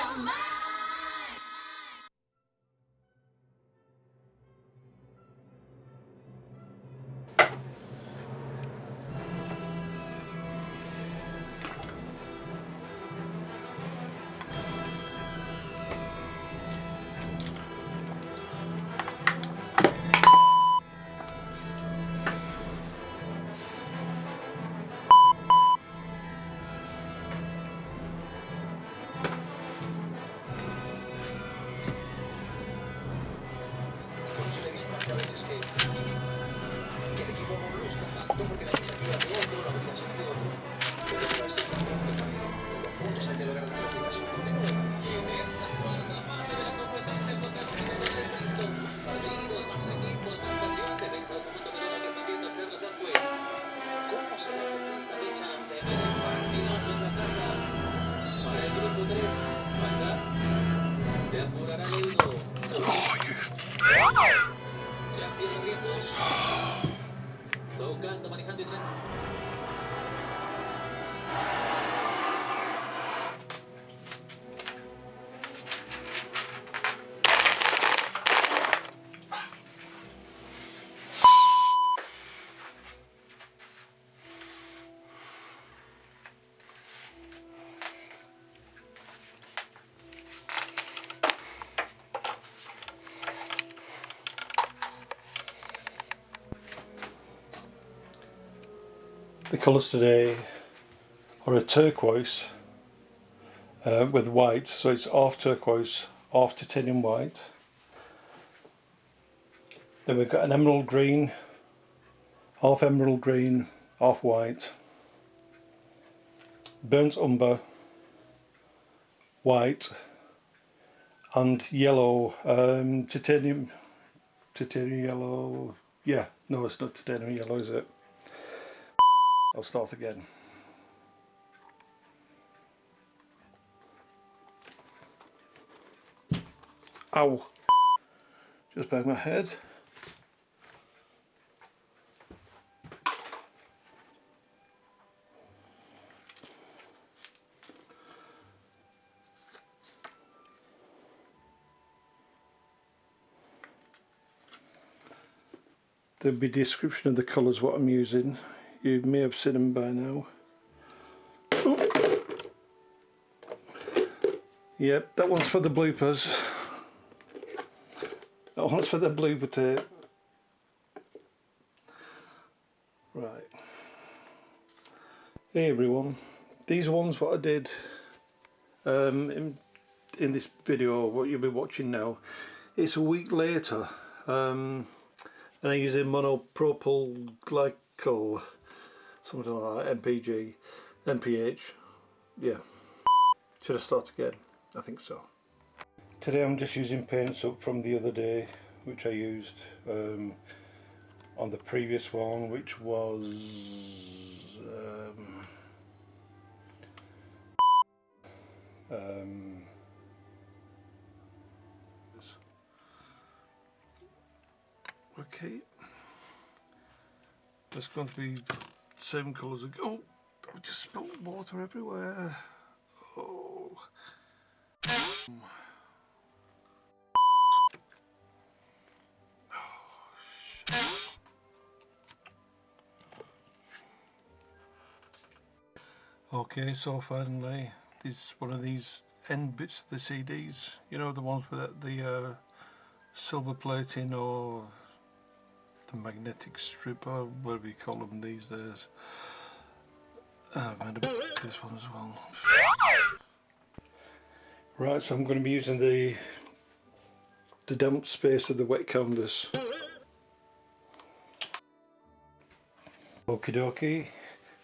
your mind. Para el grupo 3. Manga. Te apurará el himno. Campeón Ritmos. Tocando, manejando y tocando. The colours today are a turquoise uh, with white, so it's half turquoise, half titanium white. Then we've got an emerald green, half emerald green, half white, burnt umber, white, and yellow, um, titanium, titanium yellow, yeah, no it's not titanium yellow is it? I'll start again. Ow! Just banged my head. There'll be description of the colours what I'm using you may have seen them by now. Yep, that one's for the bloopers. That one's for the blooper tape. Right. Hey everyone, these ones what I did um, in, in this video, what you'll be watching now, it's a week later um, and I'm using monopropyl glycol something like that, MPG, MPH, yeah. Should I start again? I think so. Today I'm just using paints up from the other day, which I used um, on the previous one, which was um, um, okay. There's going to be same colours. Oh, I just spilled water everywhere. Oh. Okay, so finally, this is one of these end bits of the CDs. You know, the ones with the uh, silver plating or the magnetic stripper, or whatever you call them these days. Uh, I've made a this one as well. Right, so I'm going to be using the the damp space of the wet canvas. Okie dokie,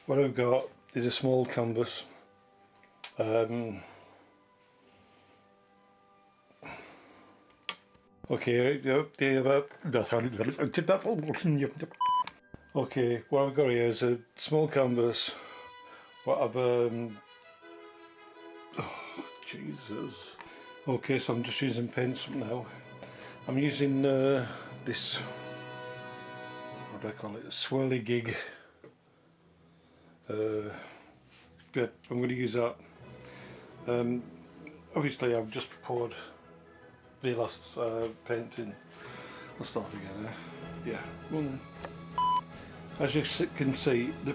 what I've got is a small canvas. Um, Okay, okay, what I've got here is a small canvas. What I've um oh, Jesus. Okay, so I'm just using pencil now. I'm using uh, this what do I call it? Swirly gig. Uh, yeah, I'm going to use that. Um, obviously I've just poured the last uh, paint in. I'll start again. Eh? Yeah. One. As you can see, the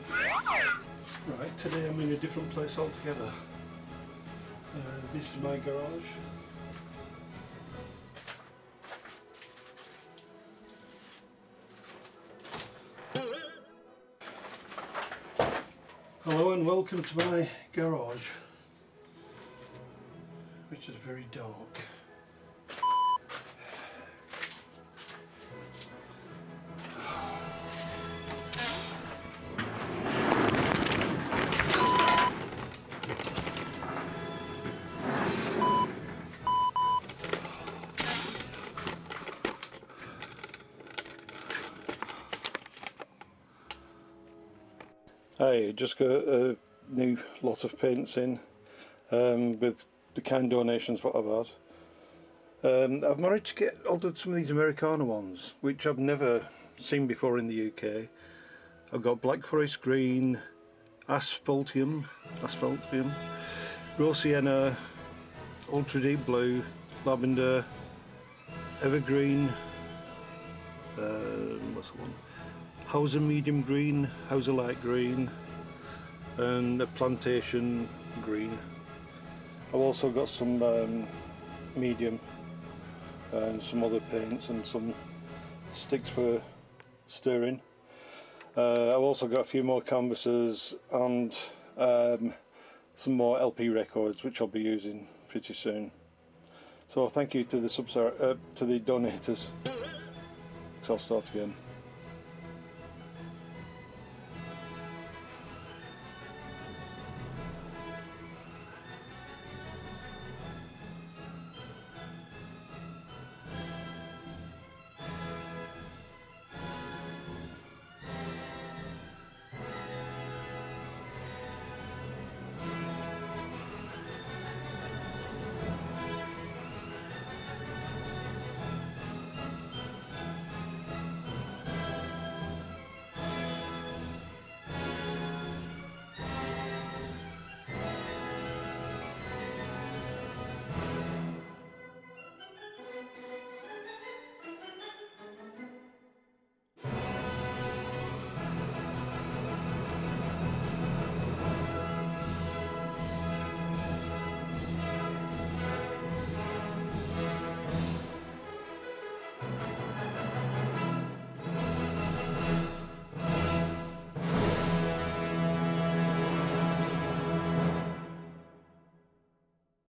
right today I'm in a different place altogether. Uh, this is my garage. Hello and welcome to my garage, which is very dark. I just got a new lot of paints in um, with the kind donations what I've had. Um, I've managed to get hold of some of these Americana ones, which I've never seen before in the UK. I've got Black Forest Green, Asphaltium, Asphaltium, Sienna, Ultra Deep Blue, Lavender, Evergreen, um, what's the one? Hauser Medium Green, Hauser Light Green, and a Plantation Green. I've also got some um, medium and some other paints and some sticks for stirring. Uh, I've also got a few more canvases and um, some more LP records which I'll be using pretty soon. So thank you to the uh, to the donators. I'll start again.